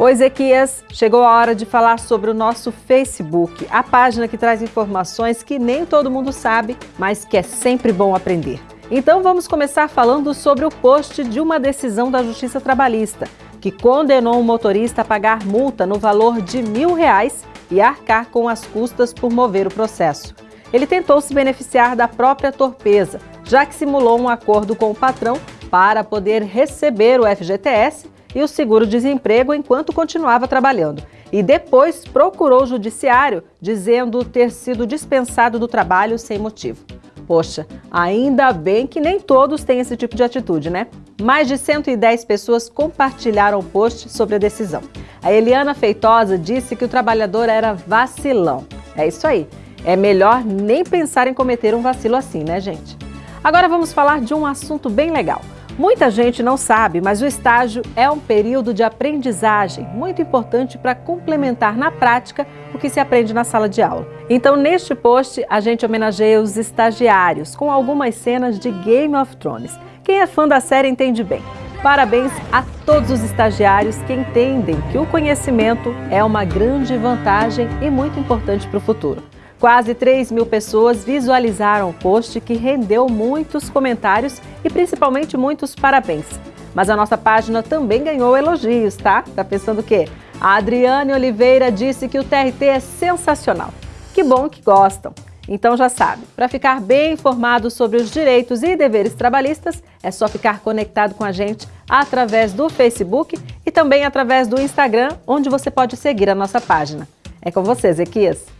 Oi, Ezequias! Chegou a hora de falar sobre o nosso Facebook, a página que traz informações que nem todo mundo sabe, mas que é sempre bom aprender. Então vamos começar falando sobre o post de uma decisão da Justiça Trabalhista, que condenou um motorista a pagar multa no valor de mil reais e arcar com as custas por mover o processo. Ele tentou se beneficiar da própria torpeza, já que simulou um acordo com o patrão para poder receber o FGTS e o seguro-desemprego enquanto continuava trabalhando. E depois procurou o judiciário dizendo ter sido dispensado do trabalho sem motivo. Poxa, ainda bem que nem todos têm esse tipo de atitude, né? Mais de 110 pessoas compartilharam o post sobre a decisão. A Eliana Feitosa disse que o trabalhador era vacilão. É isso aí. É melhor nem pensar em cometer um vacilo assim, né, gente? Agora vamos falar de um assunto bem legal. Muita gente não sabe, mas o estágio é um período de aprendizagem muito importante para complementar na prática o que se aprende na sala de aula. Então, neste post, a gente homenageia os estagiários com algumas cenas de Game of Thrones. Quem é fã da série entende bem. Parabéns a todos os estagiários que entendem que o conhecimento é uma grande vantagem e muito importante para o futuro. Quase 3 mil pessoas visualizaram o post que rendeu muitos comentários e principalmente muitos parabéns. Mas a nossa página também ganhou elogios, tá? Tá pensando o quê? A Adriane Oliveira disse que o TRT é sensacional. Que bom que gostam. Então já sabe, para ficar bem informado sobre os direitos e deveres trabalhistas, é só ficar conectado com a gente através do Facebook e também através do Instagram, onde você pode seguir a nossa página. É com você, Zequias.